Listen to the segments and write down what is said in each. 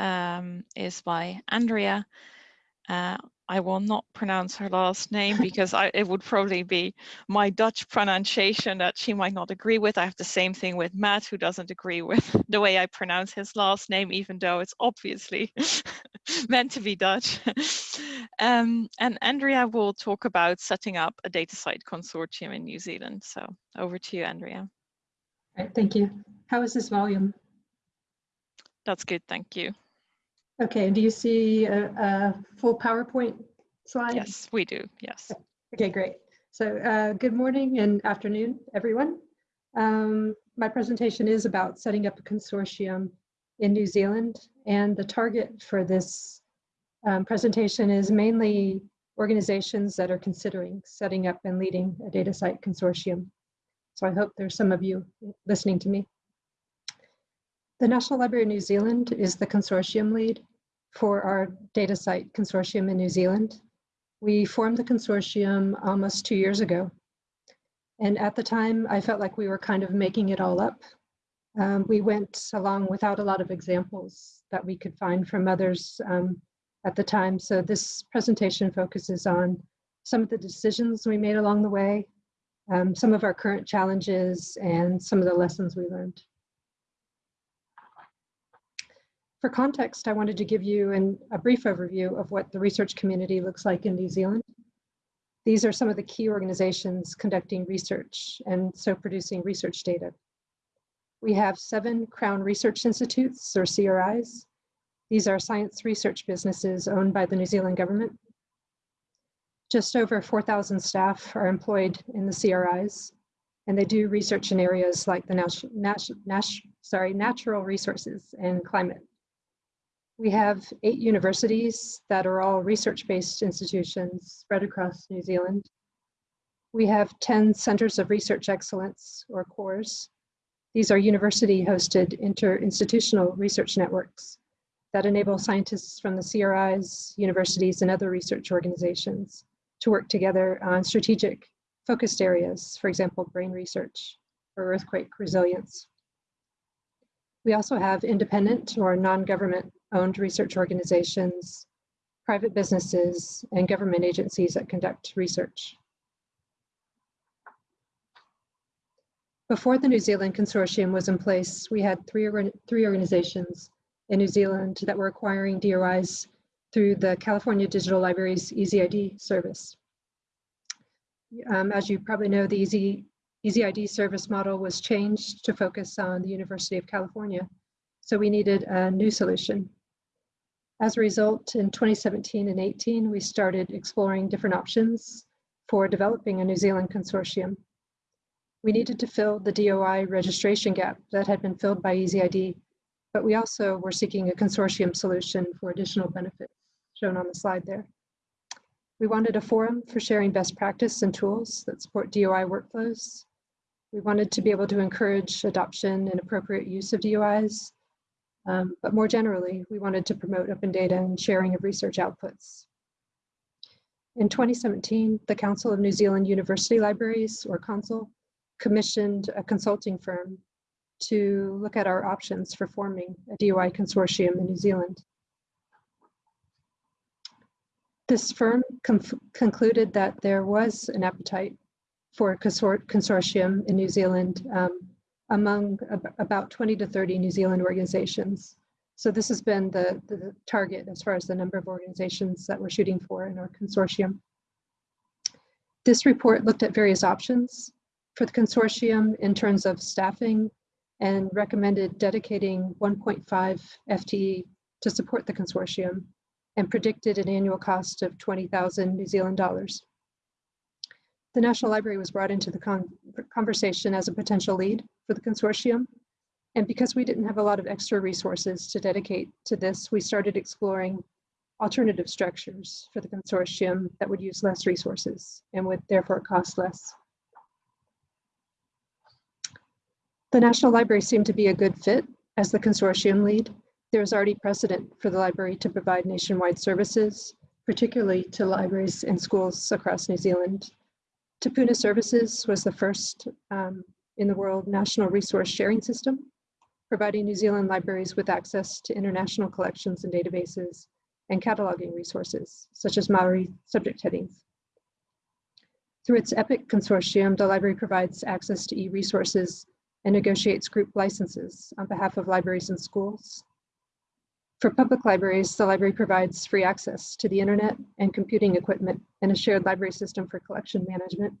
um, is by Andrea. Uh, I will not pronounce her last name because I, it would probably be my Dutch pronunciation that she might not agree with. I have the same thing with Matt, who doesn't agree with the way I pronounce his last name, even though it's obviously meant to be Dutch. um, and Andrea will talk about setting up a DataCite consortium in New Zealand. So over to you, Andrea. All right, thank you. How is this volume? That's good, thank you. Okay, do you see a, a full PowerPoint slide? Yes, we do, yes. Okay, great. So uh, good morning and afternoon, everyone. Um, my presentation is about setting up a consortium in New Zealand, and the target for this um, presentation is mainly organizations that are considering setting up and leading a DataCite consortium. So I hope there's some of you listening to me. The National Library of New Zealand is the consortium lead for our DataCite consortium in New Zealand. We formed the consortium almost two years ago. And at the time, I felt like we were kind of making it all up. Um, we went along without a lot of examples that we could find from others um, at the time. So this presentation focuses on some of the decisions we made along the way, um, some of our current challenges, and some of the lessons we learned. For context, I wanted to give you an, a brief overview of what the research community looks like in New Zealand. These are some of the key organizations conducting research and so producing research data. We have seven Crown Research Institutes, or CRIs. These are science research businesses owned by the New Zealand government. Just over 4,000 staff are employed in the CRIs, and they do research in areas like the nat nat nat sorry, natural resources and climate. We have eight universities that are all research-based institutions spread across New Zealand. We have 10 centers of research excellence, or COREs. These are university-hosted interinstitutional research networks that enable scientists from the CRIs, universities, and other research organizations to work together on strategic focused areas, for example, brain research or earthquake resilience. We also have independent or non-government owned research organizations, private businesses, and government agencies that conduct research. Before the New Zealand Consortium was in place, we had three, three organizations in New Zealand that were acquiring DOIs through the California Digital Libraries EZID service. Um, as you probably know, the Easy, EZID service model was changed to focus on the University of California. So we needed a new solution. As a result, in 2017 and 18, we started exploring different options for developing a New Zealand consortium. We needed to fill the DOI registration gap that had been filled by EZID, but we also were seeking a consortium solution for additional benefits shown on the slide there. We wanted a forum for sharing best practice and tools that support DOI workflows. We wanted to be able to encourage adoption and appropriate use of DOIs um, but more generally, we wanted to promote open data and sharing of research outputs. In 2017, the Council of New Zealand University Libraries, or CONZUL, commissioned a consulting firm to look at our options for forming a DOI consortium in New Zealand. This firm concluded that there was an appetite for a consor consortium in New Zealand um, among ab about 20 to 30 New Zealand organizations. So this has been the, the target as far as the number of organizations that we're shooting for in our consortium. This report looked at various options for the consortium in terms of staffing and recommended dedicating 1.5 FTE to support the consortium and predicted an annual cost of 20,000 New Zealand dollars. The National Library was brought into the con conversation as a potential lead for the consortium. And because we didn't have a lot of extra resources to dedicate to this, we started exploring alternative structures for the consortium that would use less resources and would therefore cost less. The National Library seemed to be a good fit as the consortium lead. There was already precedent for the library to provide nationwide services, particularly to libraries and schools across New Zealand. Te Puna Services was the first um, in the world national resource sharing system. providing New Zealand libraries with access to international collections and databases and cataloging resources, such as Maori subject headings. Through its EPIC consortium, the library provides access to e-resources and negotiates group licenses on behalf of libraries and schools. For public libraries, the library provides free access to the internet and computing equipment and a shared library system for collection management.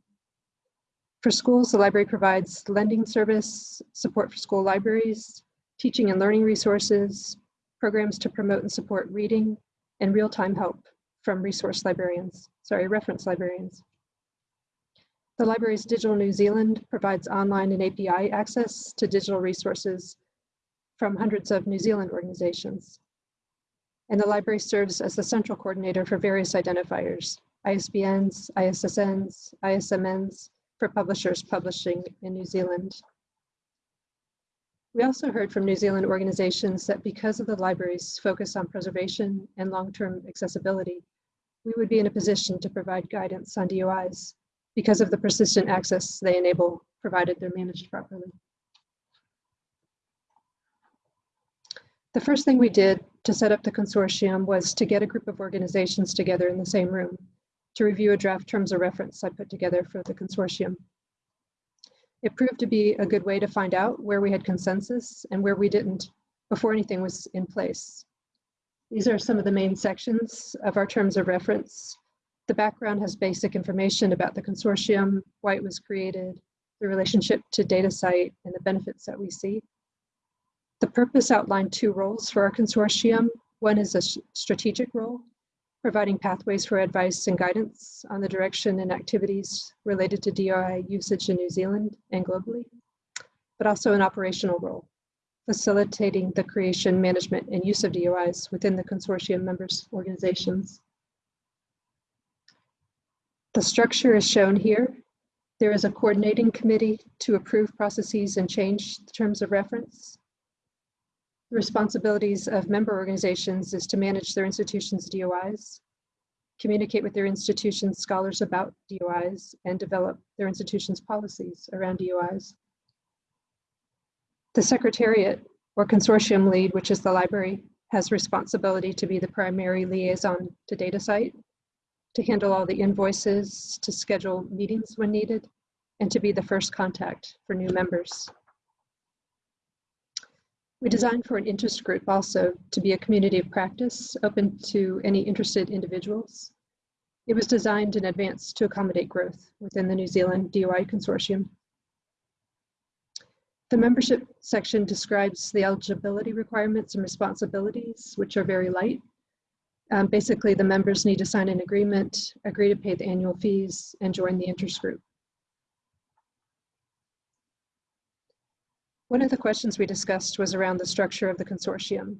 For schools, the library provides lending service, support for school libraries, teaching and learning resources, programs to promote and support reading, and real-time help from resource librarians, sorry, reference librarians. The library's Digital New Zealand provides online and API access to digital resources from hundreds of New Zealand organizations. And the library serves as the central coordinator for various identifiers, ISBNs, ISSNs, ISMNs, for publishers publishing in New Zealand. We also heard from New Zealand organizations that because of the library's focus on preservation and long-term accessibility, we would be in a position to provide guidance on DOIs because of the persistent access they enable, provided they're managed properly. The first thing we did to set up the consortium was to get a group of organizations together in the same room to review a draft terms of reference I put together for the consortium. It proved to be a good way to find out where we had consensus and where we didn't before anything was in place. These are some of the main sections of our terms of reference. The background has basic information about the consortium, why it was created, the relationship to DataCite, and the benefits that we see. The purpose outlined two roles for our consortium. One is a strategic role, providing pathways for advice and guidance on the direction and activities related to DOI usage in New Zealand and globally, but also an operational role, facilitating the creation, management, and use of DOIs within the consortium members organizations. The structure is shown here. There is a coordinating committee to approve processes and change the terms of reference. The responsibilities of member organizations is to manage their institution's DOIs, communicate with their institution's scholars about DOIs, and develop their institution's policies around DOIs. The Secretariat, or consortium lead, which is the library, has responsibility to be the primary liaison to DataCite, to handle all the invoices, to schedule meetings when needed, and to be the first contact for new members. We designed for an interest group also to be a community of practice open to any interested individuals. It was designed in advance to accommodate growth within the New Zealand DOI Consortium. The membership section describes the eligibility requirements and responsibilities, which are very light. Um, basically, the members need to sign an agreement, agree to pay the annual fees, and join the interest group. One of the questions we discussed was around the structure of the consortium.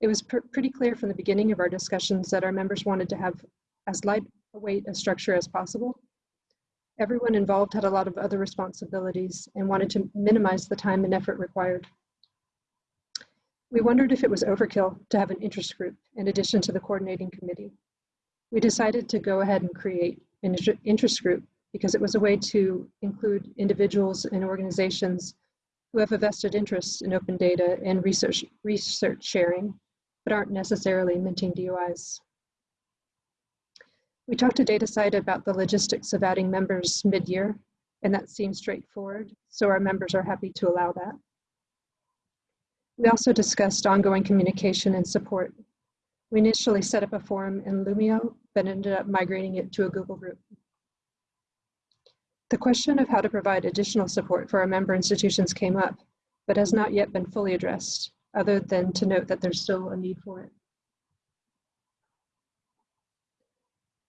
It was pr pretty clear from the beginning of our discussions that our members wanted to have as lightweight a structure as possible. Everyone involved had a lot of other responsibilities and wanted to minimize the time and effort required. We wondered if it was overkill to have an interest group in addition to the coordinating committee. We decided to go ahead and create an interest group because it was a way to include individuals and organizations who have a vested interest in open data and research, research sharing, but aren't necessarily minting DOIs. We talked to DataCite about the logistics of adding members mid-year, and that seems straightforward, so our members are happy to allow that. We also discussed ongoing communication and support. We initially set up a forum in Loomio, but ended up migrating it to a Google group. The question of how to provide additional support for our member institutions came up, but has not yet been fully addressed, other than to note that there's still a need for it.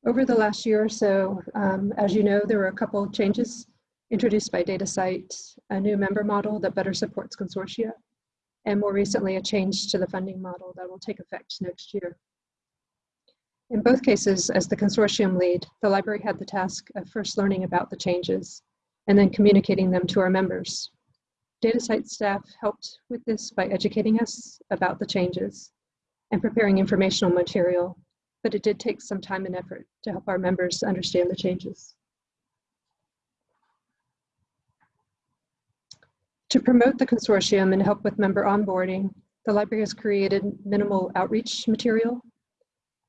Over the last year or so, um, as you know, there were a couple of changes introduced by DataCite, a new member model that better supports consortia, and more recently a change to the funding model that will take effect next year. In both cases, as the consortium lead, the library had the task of first learning about the changes and then communicating them to our members. DataCite staff helped with this by educating us about the changes and preparing informational material, but it did take some time and effort to help our members understand the changes. To promote the consortium and help with member onboarding, the library has created minimal outreach material.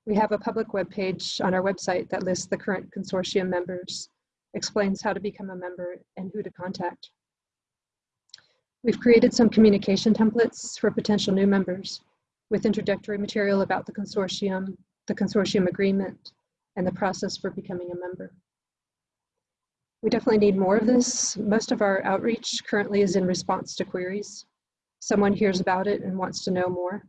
We have a public webpage on our website that lists the current consortium members, explains how to become a member and who to contact. We've created some communication templates for potential new members with introductory material about the consortium, the consortium agreement, and the process for becoming a member. We definitely need more of this. Most of our outreach currently is in response to queries. Someone hears about it and wants to know more.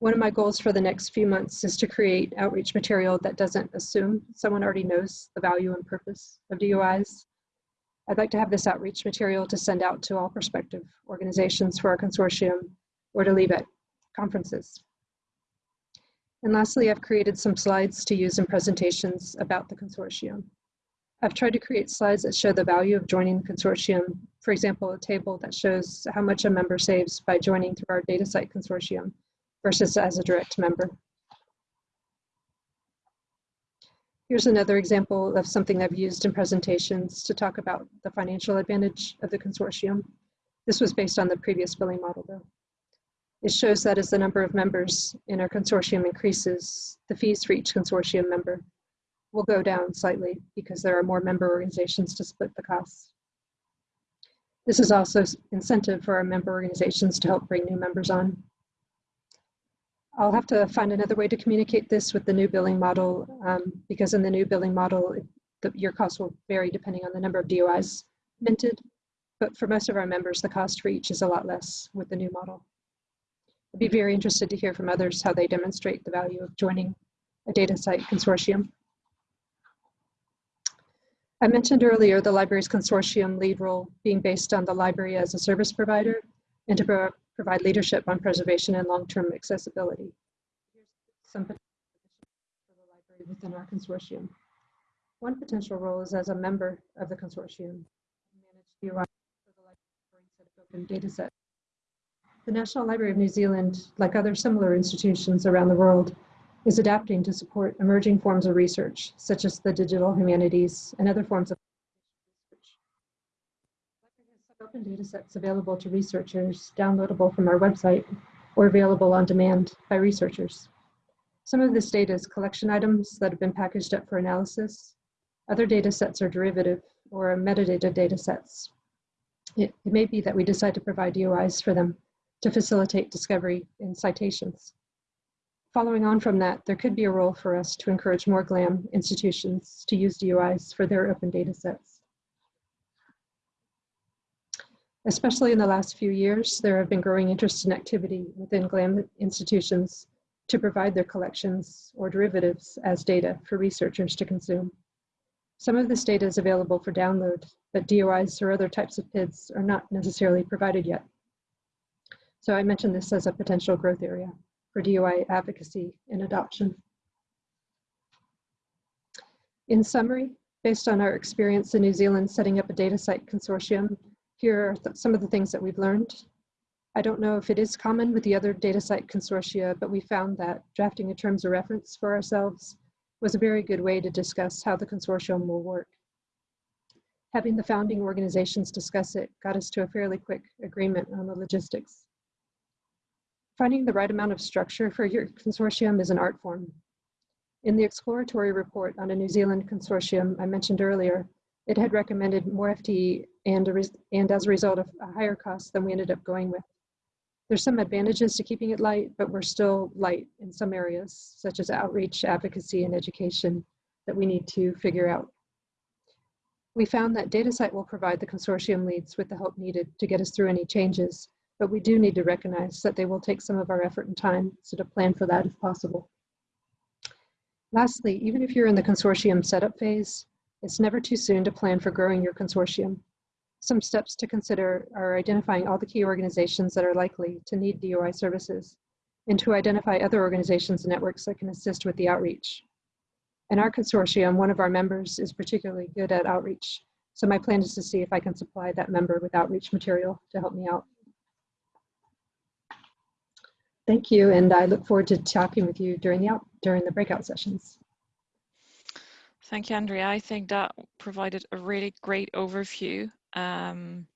One of my goals for the next few months is to create outreach material that doesn't assume someone already knows the value and purpose of DOIs. I'd like to have this outreach material to send out to all prospective organizations for our consortium or to leave at conferences. And lastly, I've created some slides to use in presentations about the consortium. I've tried to create slides that show the value of joining the consortium. For example, a table that shows how much a member saves by joining through our DataCite consortium versus as a direct member. Here's another example of something I've used in presentations to talk about the financial advantage of the consortium. This was based on the previous billing model though. It shows that as the number of members in our consortium increases, the fees for each consortium member will go down slightly because there are more member organizations to split the costs. This is also incentive for our member organizations to help bring new members on. I'll have to find another way to communicate this with the new billing model um, because in the new billing model, the, your costs will vary depending on the number of DOIs minted. But for most of our members, the cost for each is a lot less with the new model. I'd be very interested to hear from others how they demonstrate the value of joining a DataCite consortium. I mentioned earlier the library's consortium lead role being based on the library as a service provider and to pro provide leadership on preservation and long-term accessibility. Here's some potential for the library within our consortium. One potential role is as a member of the consortium, manage DOI for the library set of open data set. The National Library of New Zealand, like other similar institutions around the world, is adapting to support emerging forms of research, such as the digital humanities and other forms of research. Open data sets available to researchers, downloadable from our website, or available on demand by researchers. Some of this data is collection items that have been packaged up for analysis. Other data sets are derivative or metadata data sets. It, it may be that we decide to provide DOIs for them to facilitate discovery in citations. Following on from that, there could be a role for us to encourage more GLAM institutions to use DOIs for their open data sets. Especially in the last few years, there have been growing interest and activity within GLAM institutions to provide their collections or derivatives as data for researchers to consume. Some of this data is available for download, but DOIs or other types of PIDs are not necessarily provided yet. So I mentioned this as a potential growth area for DOI advocacy and adoption. In summary, based on our experience in New Zealand setting up a DataCite consortium, here are some of the things that we've learned. I don't know if it is common with the other DataCite consortia, but we found that drafting a terms of reference for ourselves was a very good way to discuss how the consortium will work. Having the founding organizations discuss it got us to a fairly quick agreement on the logistics. Finding the right amount of structure for your consortium is an art form. In the exploratory report on a New Zealand consortium I mentioned earlier, it had recommended more FTE and, and as a result of a higher cost than we ended up going with. There's some advantages to keeping it light, but we're still light in some areas, such as outreach, advocacy, and education that we need to figure out. We found that DataCite will provide the consortium leads with the help needed to get us through any changes, but we do need to recognize that they will take some of our effort and time, so to plan for that if possible. Lastly, even if you're in the consortium setup phase, it's never too soon to plan for growing your consortium. Some steps to consider are identifying all the key organizations that are likely to need DOI services and to identify other organizations and networks that can assist with the outreach. In our consortium, one of our members is particularly good at outreach. So my plan is to see if I can supply that member with outreach material to help me out. Thank you, and I look forward to talking with you during the during the breakout sessions. Thank you, Andrea. I think that provided a really great overview. Um,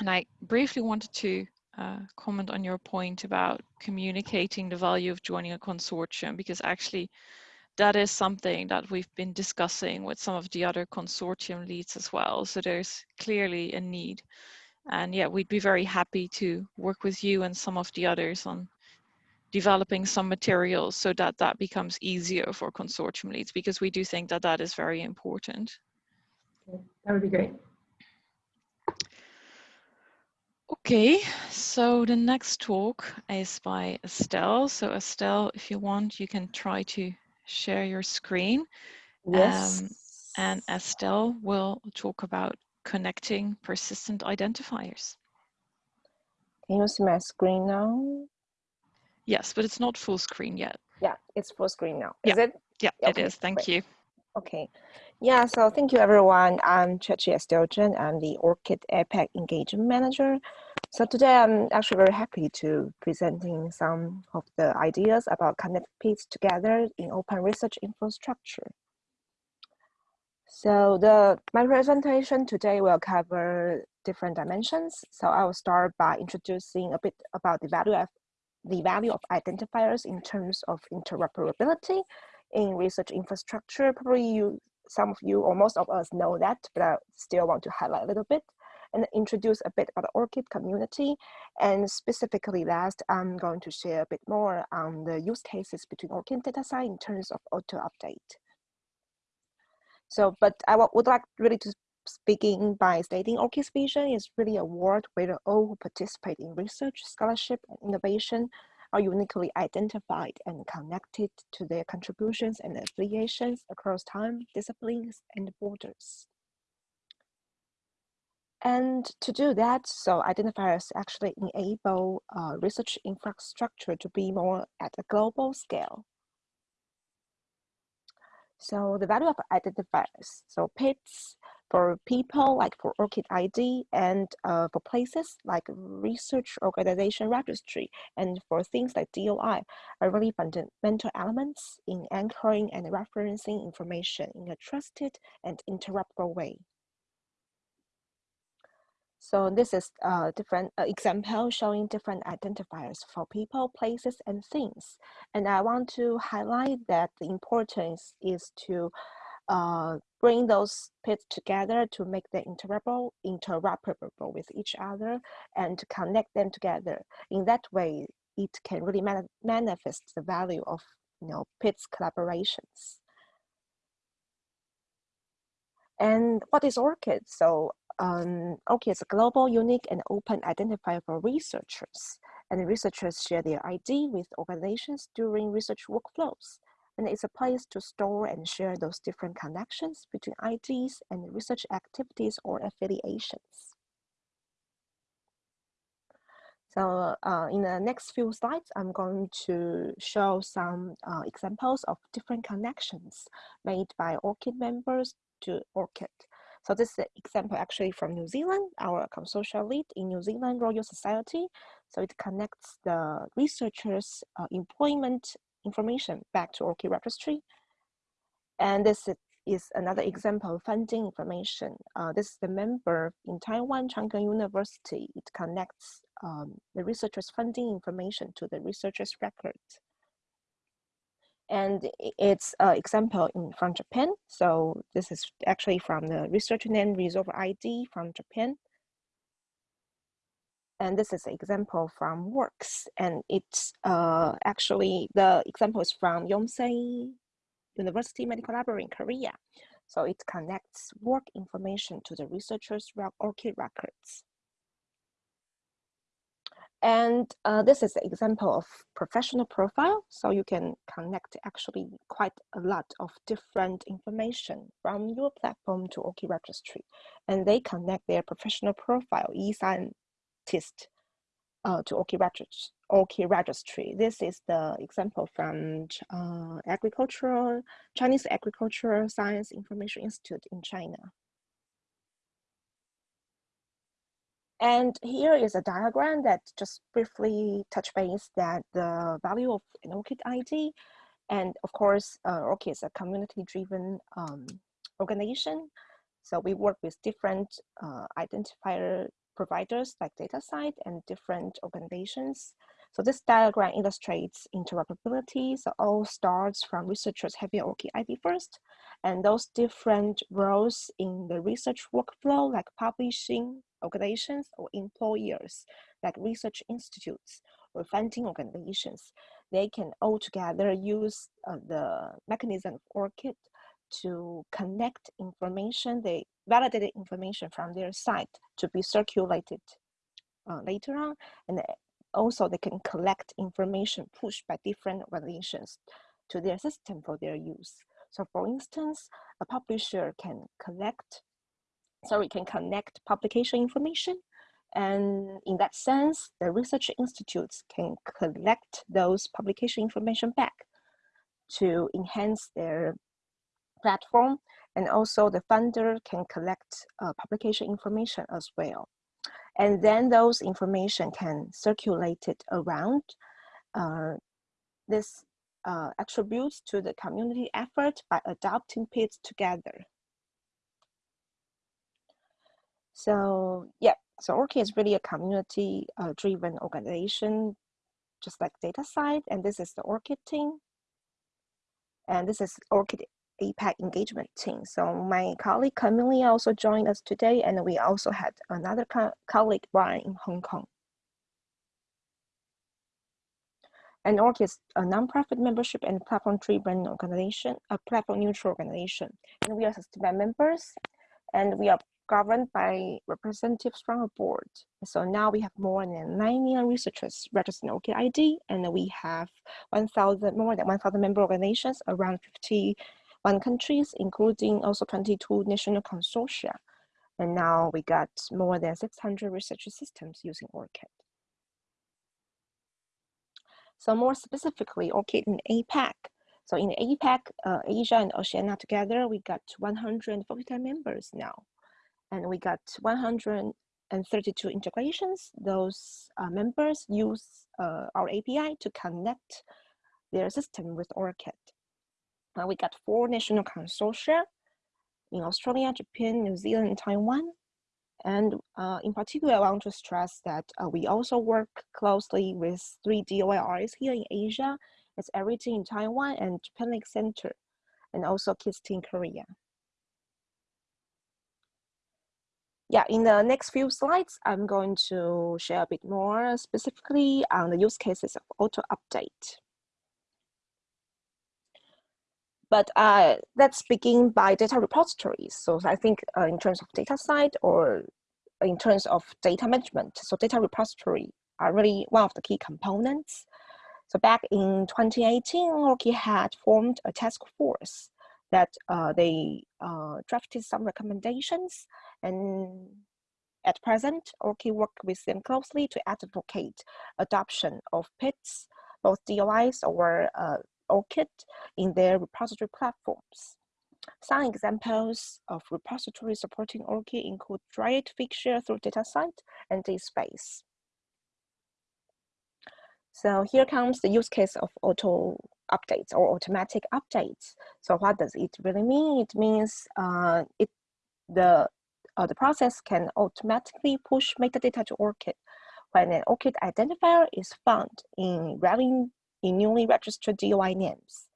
And I briefly wanted to uh, comment on your point about communicating the value of joining a consortium, because actually that is something that we've been discussing with some of the other consortium leads as well. So there's clearly a need. And yeah, we'd be very happy to work with you and some of the others on developing some materials so that that becomes easier for consortium leads because we do think that that is very important. That would be great. Okay, so the next talk is by Estelle. So Estelle, if you want, you can try to share your screen. Yes. Um, and Estelle will talk about connecting persistent identifiers. Can you see my screen now? Yes, but it's not full screen yet. Yeah, it's full screen now. Is yeah. it? Yeah, okay, it is. Thank great. you. Okay. Yeah, so thank you everyone. I'm Chechi Esteljan. I'm the ORCID APAC Engagement Manager. So today I'm actually very happy to presenting some of the ideas about connect PIDs together in open research infrastructure. So the my presentation today will cover different dimensions. So I will start by introducing a bit about the value of the value of identifiers in terms of interoperability in research infrastructure. Probably you, some of you or most of us know that, but I still want to highlight a little bit and introduce a bit about the ORCID community. And specifically last, I'm going to share a bit more on the use cases between ORCID DataCite in terms of auto update. So, but I would like really to begin by stating ORCID's vision is really a world where all who participate in research, scholarship, and innovation are uniquely identified and connected to their contributions and affiliations across time, disciplines, and borders. And to do that, so identifiers actually enable uh, research infrastructure to be more at a global scale. So the value of identifiers, so PIDs for people like for ORCID ID and uh, for places like research organization registry and for things like DOI are really fundamental elements in anchoring and referencing information in a trusted and interoperable way. So this is a different uh, example showing different identifiers for people, places, and things. And I want to highlight that the importance is to uh, bring those PIDs together to make them interoperable, interoperable with each other and to connect them together. In that way, it can really man manifest the value of you know PIT's collaborations. And what is ORCID? So um, ORCID is a global, unique, and open identifier for researchers. And researchers share their ID with organizations during research workflows and it's a place to store and share those different connections between IDs and research activities or affiliations. So uh, in the next few slides, I'm going to show some uh, examples of different connections made by ORCID members to ORCID. So this is an example actually from New Zealand, our consortium lead in New Zealand Royal Society. So it connects the researchers' uh, employment information back to ORCID registry. And this is another example of funding information. Uh, this is the member in Taiwan, Chang Gung University. It connects um, the researcher's funding information to the researcher's records. And it's an example in from Japan. So this is actually from the researcher name resolver ID from Japan. And this is an example from works. And it's uh, actually, the example is from Yonsei University Medical Library in Korea. So it connects work information to the researcher's ORCID records. And uh, this is an example of professional profile. So you can connect actually quite a lot of different information from your platform to ORCID registry. And they connect their professional profile, ESAN artist uh, to ORCID registry, registry. This is the example from uh, agricultural, Chinese Agricultural Science Information Institute in China. And here is a diagram that just briefly touch base that the value of an ORCID ID. And of course, uh, ORCID is a community-driven um, organization. So we work with different uh, identifier providers like DataCite and different organizations. So this diagram illustrates interoperability. So all starts from researchers having ORCID ID first, and those different roles in the research workflow like publishing organizations or employers like research institutes or funding organizations, they can all together use uh, the mechanism of ORCID to connect information, they validated information from their site to be circulated uh, later on. And also they can collect information pushed by different organizations to their system for their use. So for instance, a publisher can collect, sorry, can connect publication information. And in that sense, the research institutes can collect those publication information back to enhance their platform. And also the funder can collect uh, publication information as well. And then those information can circulate it around. Uh, this uh, attributes to the community effort by adopting PIDs together. So yeah, so ORCID is really a community uh, driven organization, just like DataCite. And this is the ORCID team. And this is ORCID APAC engagement team. So my colleague Camille also joined us today, and we also had another co colleague, Brian, in Hong Kong. And ORCID is a nonprofit membership and platform-driven organization, a platform-neutral organization. And we are sustainable members, and we are governed by representatives from a board. So now we have more than 9 million researchers registered in ORCID and we have 1,000, more than 1,000 member organizations, around 50 countries, including also 22 national consortia. And now we got more than 600 research systems using ORCID. So more specifically, ORCID in APAC. So in APAC, uh, Asia and Oceania together, we got 149 members now. And we got 132 integrations. Those uh, members use uh, our API to connect their system with ORCID. Uh, we got four national consortia in Australia, Japan, New Zealand, and Taiwan. And uh, in particular, I want to stress that uh, we also work closely with three DOIRs here in Asia. It's everything in Taiwan and Japan Center, and also KISTI in Korea. Yeah, in the next few slides, I'm going to share a bit more specifically on the use cases of auto update. But uh, let's begin by data repositories. So I think uh, in terms of DataCite or in terms of data management, so data repository are really one of the key components. So back in 2018, ORCID had formed a task force that uh, they uh, drafted some recommendations and at present, ORCID work with them closely to advocate adoption of PITs, both DOIs or uh, ORCID in their repository platforms. Some examples of repositories supporting ORCID include Dryad Figshare through DataCite and DSpace. So here comes the use case of auto updates or automatic updates. So what does it really mean? It means uh, it the uh, the process can automatically push metadata to ORCID when an ORCID identifier is found in relevant in newly registered DOI names.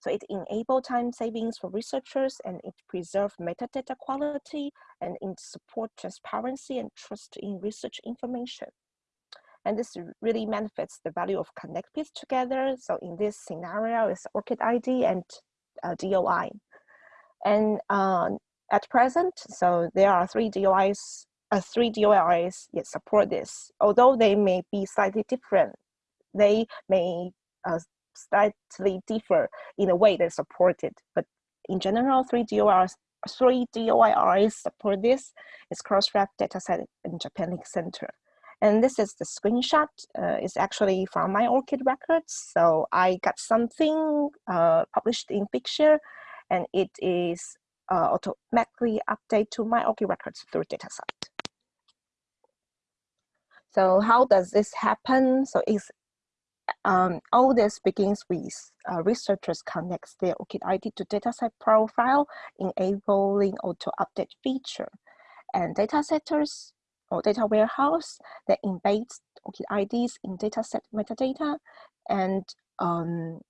So it enables time savings for researchers and it preserves metadata quality and it support transparency and trust in research information. And this really manifests the value of connect together. So in this scenario, it's ORCID ID and uh, DOI. And uh, at present, so there are three DOIs, uh, three DOIs that support this. Although they may be slightly different, they may uh, slightly differ in the way they're supported. But in general, three DOIRs, three DOIRs support this. It's Crossref DataCite in Japan Link Center. And this is the screenshot. Uh, it's actually from my ORCID records. So I got something uh, published in Picture, and it is uh, automatically update to my ORCID records through DataCite. So how does this happen? So it's um, all this begins with uh, researchers connect their ORCID ID to DataCite profile, enabling auto update feature. And data setters or data warehouse that embeds ORCID IDs in dataset metadata. And um,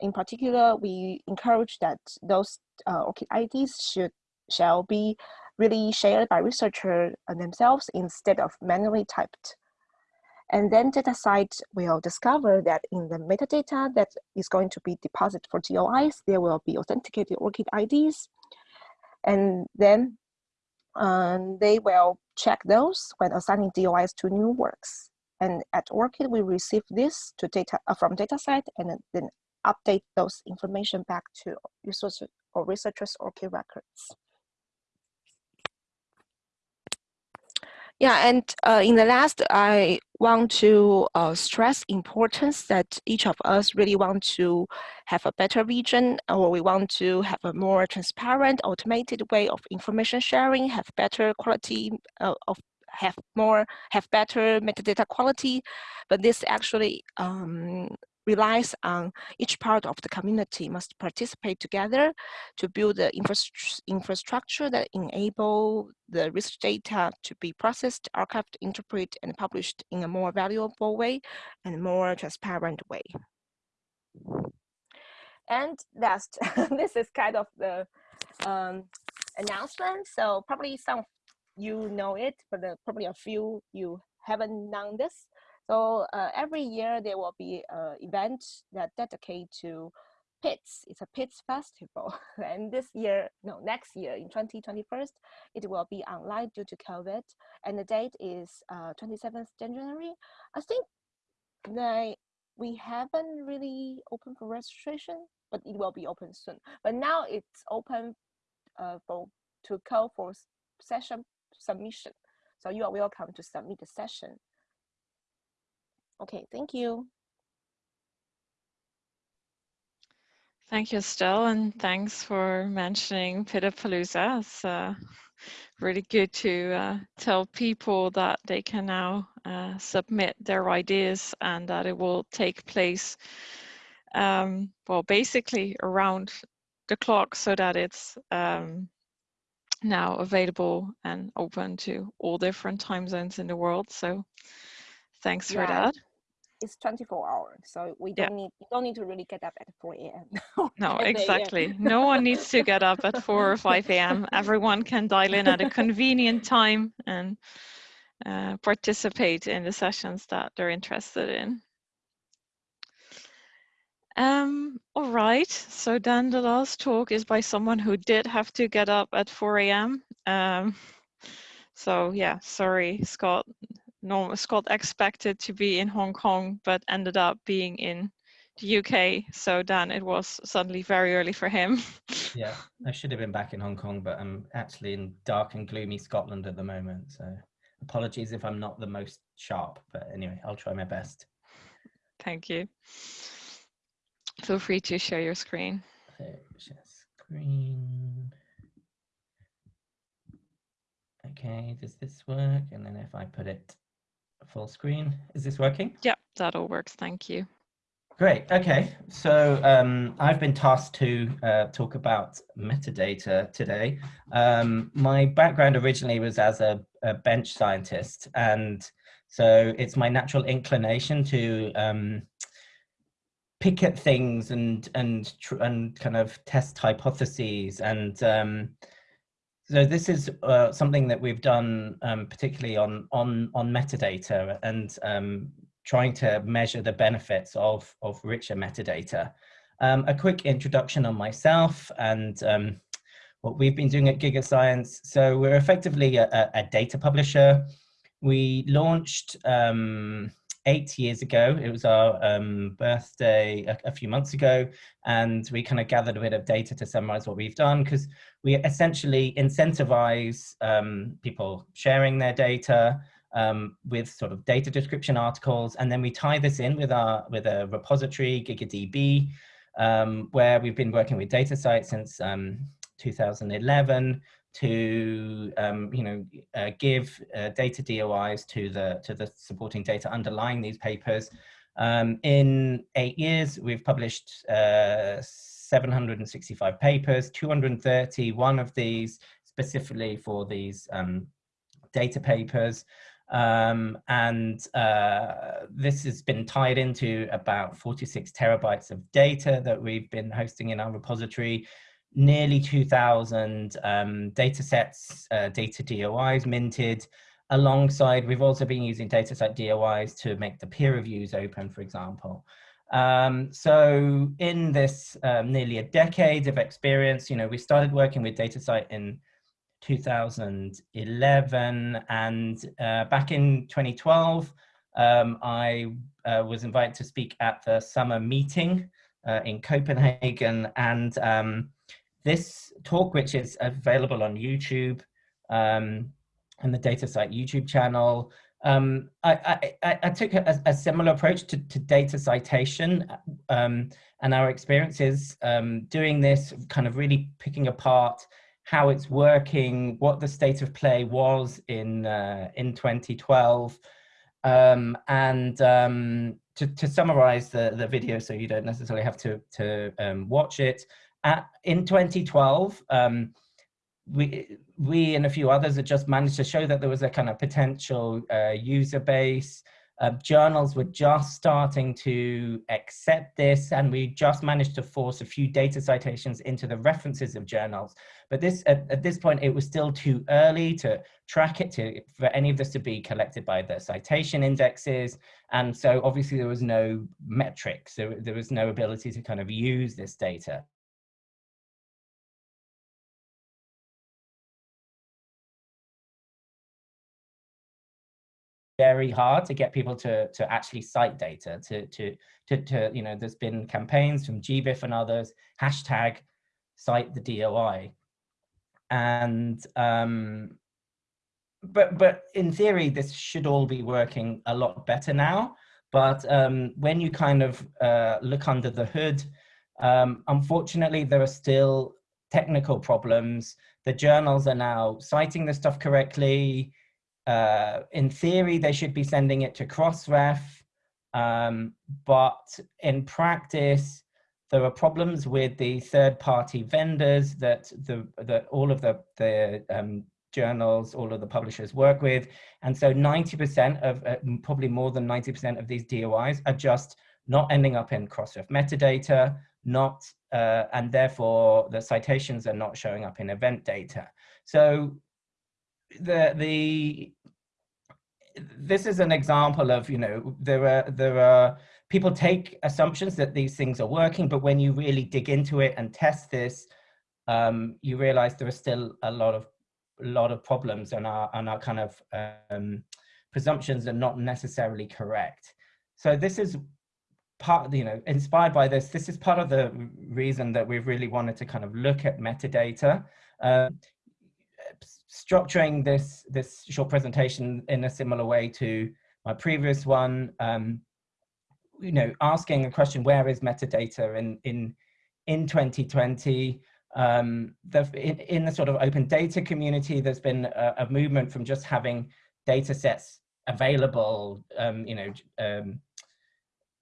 in particular, we encourage that those uh, ORCID IDs should shall be really shared by researchers themselves instead of manually typed. And then DataCite will discover that in the metadata that is going to be deposited for DOIs, there will be authenticated ORCID IDs. And then um, they will check those when assigning DOIs to new works. And at ORCID, we receive this to data uh, from DataCite and then update those information back to researchers or researchers ORCID records. Yeah, and uh, in the last, I want to uh, stress importance that each of us really want to have a better region, or we want to have a more transparent, automated way of information sharing, have better quality uh, of have more, have better metadata quality, but this actually um, relies on each part of the community must participate together to build the infrastructure that enable the research data to be processed, archived, interpreted, and published in a more valuable way and more transparent way. And last, this is kind of the um, announcement. So probably some you know it, but uh, probably a few you haven't known this. So uh, every year there will be an event that dedicate to PITS. It's a PITS festival. and this year, no, next year in 2021, it will be online due to COVID. And the date is uh, 27th January. I think we haven't really open for registration, but it will be open soon. But now it's open uh, for to call for session submission. So you are welcome to submit the session Okay, thank you. Thank you, Estelle, and thanks for mentioning PIDapalooza. It's uh, really good to uh, tell people that they can now uh, submit their ideas and that it will take place, um, well, basically around the clock so that it's um, now available and open to all different time zones in the world. So thanks yeah, for that it's 24 hours so we don't yeah. need you don't need to really get up at 4 a.m no exactly. No one needs to get up at 4 or 5 a.m everyone can dial in at a convenient time and uh, participate in the sessions that they're interested in. Um, all right, so then the last talk is by someone who did have to get up at 4 a.m. Um, so yeah, sorry, Scott, no, Scott expected to be in Hong Kong, but ended up being in the UK. So then it was suddenly very early for him. yeah, I should have been back in Hong Kong, but I'm actually in dark and gloomy Scotland at the moment. So apologies if I'm not the most sharp, but anyway, I'll try my best. Thank you. Feel free to share your screen. share screen. Okay, does this work? And then if I put it full screen. Is this working? Yeah, that all works. Thank you. Great. Okay. So um, I've been tasked to uh, talk about metadata today. Um, my background originally was as a, a, bench scientist. And so it's my natural inclination to um, pick at things and, and, and kind of test hypotheses and um, so this is uh, something that we've done um, particularly on, on, on metadata and um, trying to measure the benefits of, of richer metadata. Um, a quick introduction on myself and um, what we've been doing at GigaScience. So we're effectively a, a data publisher. We launched um, eight years ago. It was our um, birthday a, a, few months ago, and we kind of gathered a bit of data to summarize what we've done because we essentially incentivize um, people sharing their data um, with sort of data description articles, and then we tie this in with our with a repository, GigaDB, um, where we've been working with DataCite since um, 2011 to um, you know uh, give uh, data DOIs to the to the supporting data underlying these papers. Um, in eight years, we've published uh, 765 papers, 231 of these specifically for these um, data papers. Um, and uh, this has been tied into about 46 terabytes of data that we've been hosting in our repository, nearly 2,000 um, data sets, uh, data DOIs minted, alongside, we've also been using DataCite DOIs to make the peer reviews open, for example. Um, so in this um, nearly a decade of experience, you know, we started working with DataCite in 2011 and uh, back in 2012, um, I uh, was invited to speak at the summer meeting uh, in Copenhagen and um, this talk, which is available on YouTube um, and the DataCite YouTube channel, um, I, I, I, took a, a, similar approach to, to data citation um, and our experiences um, doing this, kind of really picking apart how it's working, what the state of play was in uh, in 2012, um, and um, to, to summarize the, the video so you don't necessarily have to, to um, watch it. At, in 2012, um, we, we and a few others had just managed to show that there was a kind of potential uh, user base, uh, journals were just starting to accept this and we just managed to force a few data citations into the references of journals. But this at, at this point, it was still too early to track it, to, for any of this to be collected by the citation indexes. And so obviously there was no metrics, so there was no ability to kind of use this data. Very hard to get people to to actually cite data to to to, to you know there's been campaigns from GBIF and others hashtag cite the doi and um but but in theory this should all be working a lot better now. But um when you kind of uh look under the hood um unfortunately there are still technical problems. The journals are now citing the stuff correctly uh, in theory, they should be sending it to Crossref, um, but in practice, there are problems with the third-party vendors that the that all of the the um, journals, all of the publishers work with, and so 90% of uh, probably more than 90% of these DOIs are just not ending up in Crossref metadata, not uh, and therefore the citations are not showing up in event data. So the the this is an example of you know there are there are people take assumptions that these things are working but when you really dig into it and test this um, you realize there are still a lot of lot of problems and our and our kind of um, presumptions are not necessarily correct. So this is part you know inspired by this. This is part of the reason that we've really wanted to kind of look at metadata. Uh, structuring this, this short presentation in a similar way to my previous one, um, you know, asking a question, where is metadata in, in, in 2020? Um, the, in, in, the sort of open data community, there's been a, a movement from just having data sets available, um, you know, um,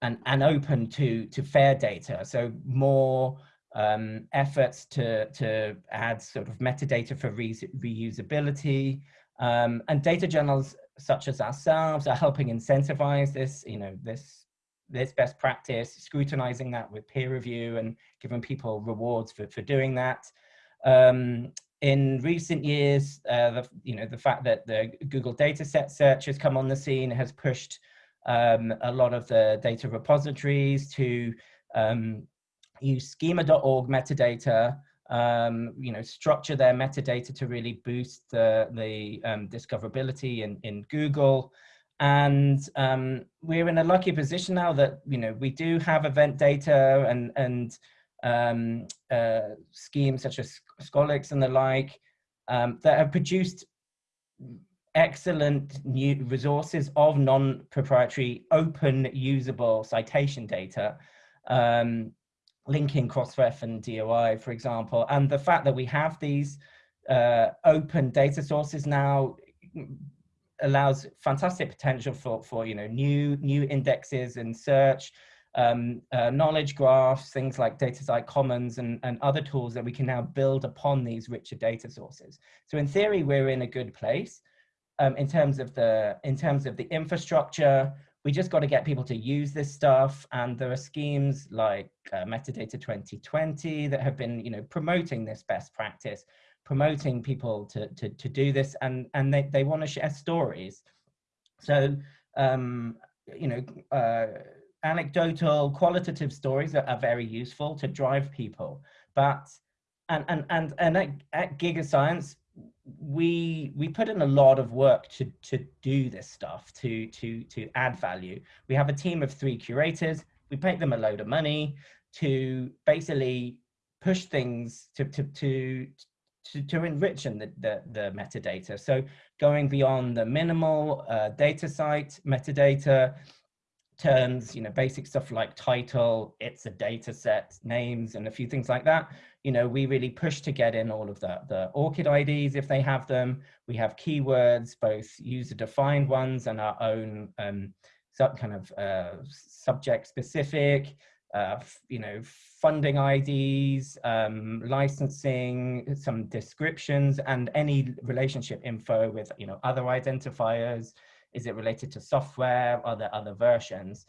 and, and open to, to fair data. So more um, efforts to, to add sort of metadata for re reusability. Um, and data journals such as ourselves are helping incentivize this, you know, this, this best practice, scrutinizing that with peer review and giving people rewards for, for doing that. Um, in recent years, uh, the, you know, the fact that the Google dataset search has come on the scene has pushed um, a lot of the data repositories to um, use schema.org metadata, um, you know, structure their metadata to really boost the, the um, discoverability in, in Google. And um, we're in a lucky position now that, you know, we do have event data and, and um, uh, schemes such as Scholix and the like um, that have produced excellent new resources of non-proprietary open usable citation data um, linking Crossref and DOI, for example, and the fact that we have these uh, open data sources now allows fantastic potential for, for you know, new, new indexes and search, um, uh, knowledge graphs, things like DataCite Commons and, and other tools that we can now build upon these richer data sources. So in theory, we're in a good place. um, in terms of the in terms of the infrastructure, we just got to get people to use this stuff. And there are schemes like uh, Metadata 2020 that have been, you know, promoting this best practice, promoting people to to, to do this, and and they they want to share stories. So um, you know. Uh, anecdotal qualitative stories are, are very useful to drive people but and and and, and at, at GigaScience we we put in a lot of work to to do this stuff to to to add value we have a team of three curators we pay them a load of money to basically push things to to to to, to enrich in the, the, the metadata. So going beyond the minimal uh, DataCite metadata, terms, you know, basic stuff like title, it's a data set, names, and a few things like that. You know, we really push to get in all of the, the ORCID IDs if they have them. We have keywords, both user-defined ones and our own um, sub kind of uh, subject-specific, uh, you know, funding IDs, um, licensing, some descriptions, and any relationship info with, you know, other identifiers, is it related to software? Are there other versions?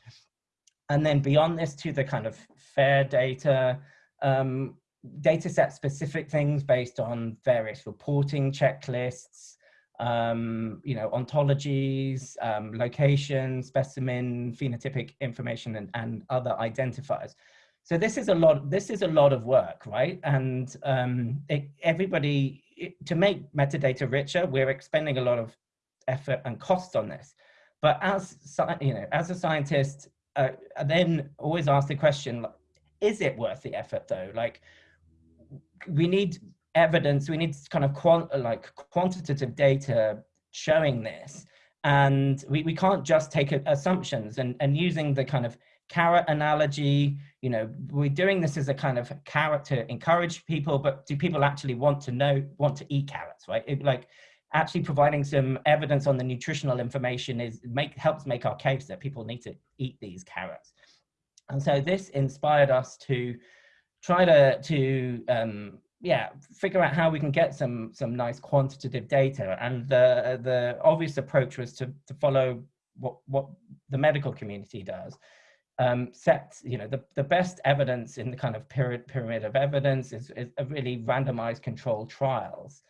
And then beyond this to the kind of fair data, um, data set specific things based on various reporting checklists, um, you know, ontologies, um, location, specimen, phenotypic information, and, and other identifiers. So this is a lot. This is a lot of work, right? And um, it, everybody it, to make metadata richer, we're expending a lot of effort and costs on this. But as you know, as a scientist, uh, I then always ask the question: Is it worth the effort, though? Like, we need evidence. We need kind of quant like quantitative data showing this, and we, we can't just take assumptions. And and using the kind of carrot analogy, you know, we're doing this as a kind of carrot to encourage people, but do people actually want to know, want to eat carrots, right? It, like actually providing some evidence on the nutritional information is make helps make our case that people need to eat these carrots. And so this inspired us to try to to um, yeah figure out how we can get some some nice quantitative data. And the the obvious approach was to to follow what what the medical community does. Um, set you know the, the best evidence in the kind of pyramid, pyramid of evidence is, is a really randomized controlled trials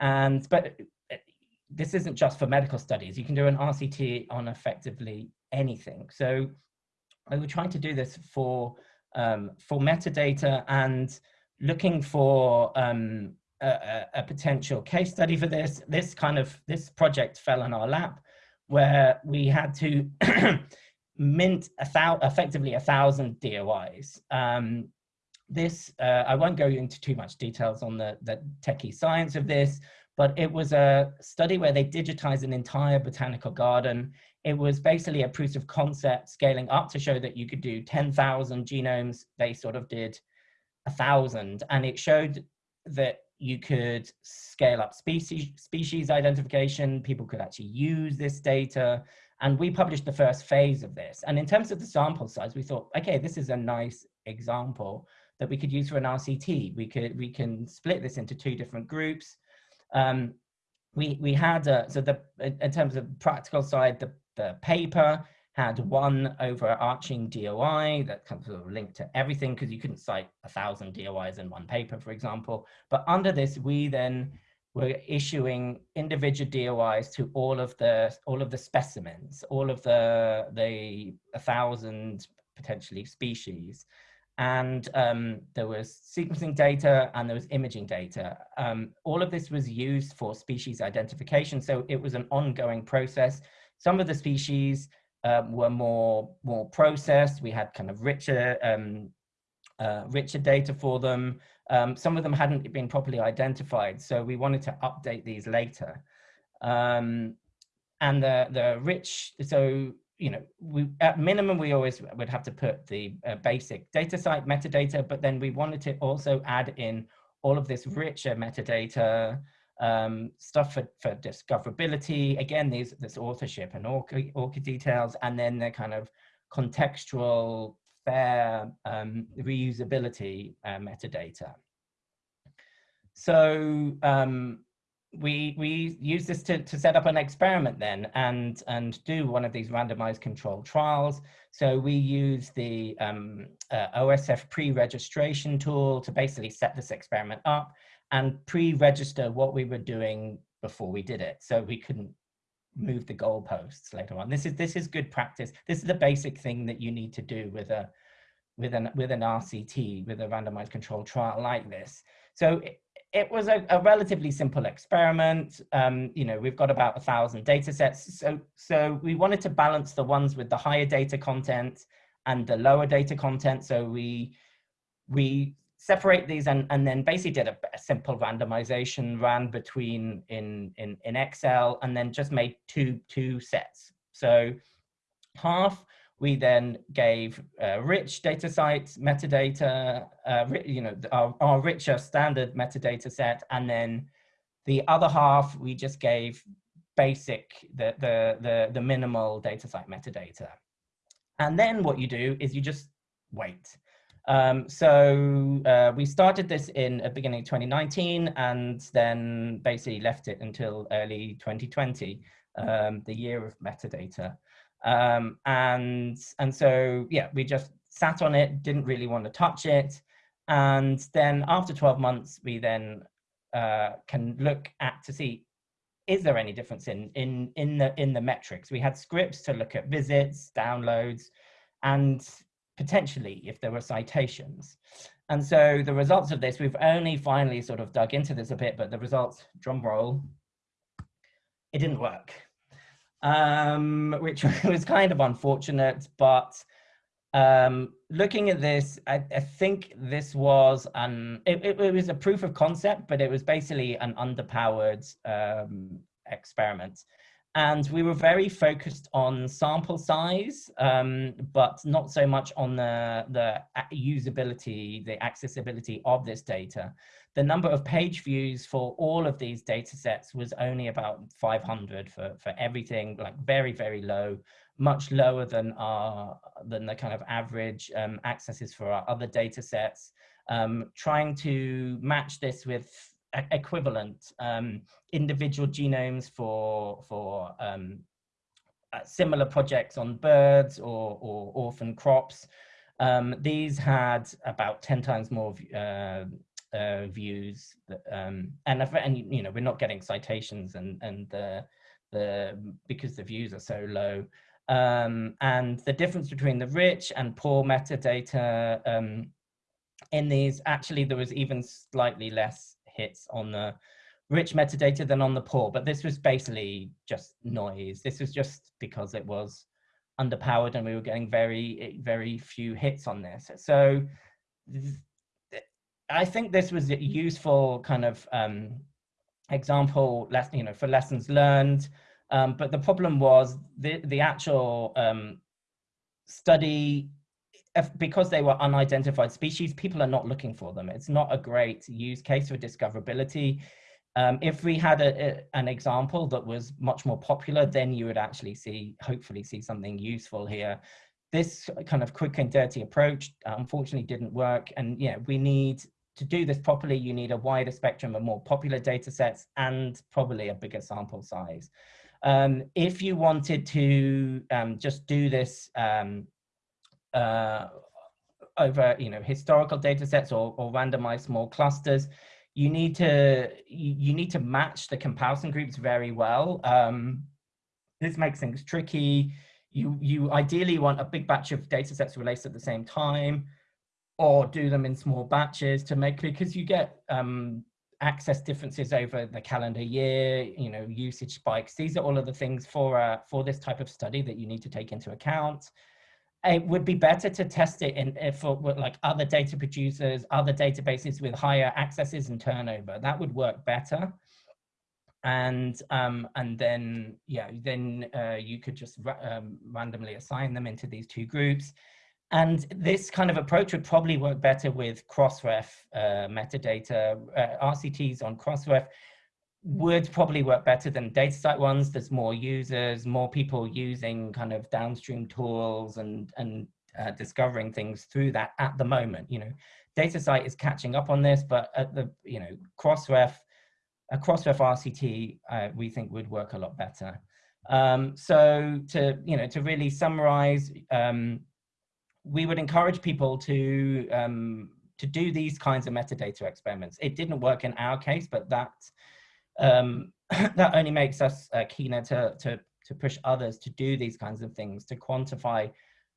and but this isn't just for medical studies. You can do an RCT on effectively anything. So I was trying to do this for um, for metadata and looking for um, a, a, potential case study for this. This kind of this project fell on our lap, where we had to mint a effectively a thousand DOIs. Um, this uh, I won't go into too much details on the the techie science of this, but it was a study where they digitized an entire botanical garden. It was basically a proof of concept scaling up to show that you could do 10,000 genomes. They sort of did a thousand and it showed that you could scale up species, species identification. People could actually use this data. And we published the first phase of this. And in terms of the sample size, we thought, okay, this is a nice example that we could use for an RCT. We could we can split this into two different groups. Um, we, we had, uh, so the, in terms of practical side, the, the paper had one overarching DOI that kind of, linked to everything because you couldn't cite a thousand DOIs in one paper, for example. But under this, we then were issuing individual DOIs to all of the all of the specimens, all of the the a thousand potentially species and um, there was sequencing data and there was imaging data. Um, all of this was used for species identification, so it was an ongoing process. Some of the species um, were more, more processed. We had kind of richer, um, uh, richer data for them. Um, some of them hadn't been properly identified, so we wanted to update these later. Um, and the, the rich, so you know, we at minimum, we always would have to put the uh, basic DataCite metadata, but then we wanted to also add in all of this richer metadata, um, stuff for, for discoverability. Again, these this authorship and ORCID details, and then the kind of contextual, fair um, reusability uh, metadata. So um, we we use this to, to set up an experiment then and and do one of these randomized controlled trials. So we use the um, uh, OSF pre-registration tool to basically set this experiment up and pre-register what we were doing before we did it. So we couldn't move the goalposts later on. This is this is good practice. This is the basic thing that you need to do with a with an with an RCT with a randomized controlled trial like this. So it, it was a, a, relatively simple experiment. Um, you know, we've got about a thousand data sets. So, so we wanted to balance the ones with the higher data content and the lower data content. So we, we separate these and, and then basically did a, a simple randomization ran between in, in, in Excel and then just made two, two sets. So half we then gave uh, rich DataCite's, metadata, uh, you know, our, our richer standard metadata set, and then the other half we just gave basic, the, the, the, the minimal DataCite metadata. And then what you do is you just wait. Um, so uh, we started this in the beginning of 2019 and then basically left it until early 2020, um, the year of metadata. Um, and, and so, yeah, we just sat on it, didn't really want to touch it. And then after 12 months, we then uh, can look at to see, is there any difference in, in, in, the, in the metrics? We had scripts to look at visits, downloads, and potentially if there were citations. And so the results of this, we've only finally sort of dug into this a bit, but the results, drum roll, it didn't work um, which was kind of unfortunate. But um, looking at this, I, I, think this was an it, it, it, was a proof of concept, but it was basically an underpowered um, experiment. And we were very focused on sample size, um, but not so much on the, the usability, the accessibility of this data the number of page views for all of these data sets was only about 500 for, for everything, like very, very low, much lower than our than the kind of average um, accesses for our other data sets. Um, trying to match this with equivalent um, individual genomes for, for um, uh, similar projects on birds or, or orphan crops. Um, these had about 10 times more uh, uh, views that, um, and and you know we're not getting citations and and the the because the views are so low um, and the difference between the rich and poor metadata um, in these actually there was even slightly less hits on the rich metadata than on the poor. But this was basically just noise. This was just because it was underpowered and we were getting very very few hits on this. So I think this was a useful kind of um, example, you know, for lessons learned. Um, but the problem was the, the actual um, study, because they were unidentified species, people are not looking for them. It's not a great use case for discoverability. Um, if we had a, a, an example that was much more popular, then you would actually see, hopefully see something useful here. This kind of quick and dirty approach, unfortunately didn't work. And yeah, we need to do this properly, you need a wider spectrum of more popular data sets and probably a bigger sample size. Um, if you wanted to um, just do this um, uh, over you know, historical data sets or, or randomized small clusters, you need to you, need to match the comparison groups very well. Um, this makes things tricky. You, you ideally want a big batch of data sets released at the same time or do them in small batches to make because you get um, access differences over the calendar year, you know, usage spikes. These are all of the things for uh, for this type of study that you need to take into account. It would be better to test it in for like other data producers, other databases with higher accesses and turnover. That would work better. And um, and then yeah, then uh, you could just um, randomly assign them into these two groups and this kind of approach would probably work better with Crossref uh, metadata. Uh, RCTs on Crossref would probably work better than DataCite ones. There's more users, more people using kind of downstream tools and, and uh, discovering things through that at the moment. You know, DataCite is catching up on this, but at the, you know, Crossref a Crossref RCT, uh, we think would work a lot better. Um, so to, you know, to really summarize, um, we would encourage people to, um, to do these kinds of metadata experiments. It didn't work in our case, but that, um, that only makes us uh, keener to, to, to push others to do these kinds of things, to quantify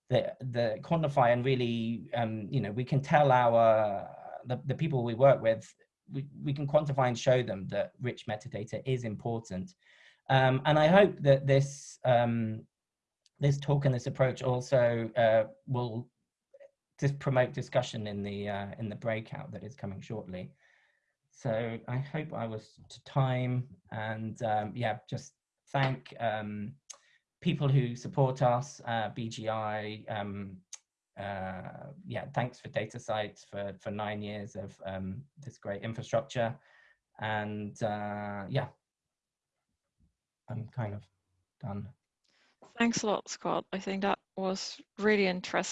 the, the quantify and really, um, you know, we can tell our, the, the people we work with, we, we can quantify and show them that rich metadata is important. Um, and I hope that this, um, this talk and this approach also uh, will just promote discussion in the, uh, in the breakout that is coming shortly. So I hope I was to time and um, yeah, just thank um, people who support us, uh, BGI, um, uh, yeah, thanks for DataCite for, for nine years of um, this great infrastructure. And uh, yeah, I'm kind of done. Thanks a lot, Scott. I think that was really interest,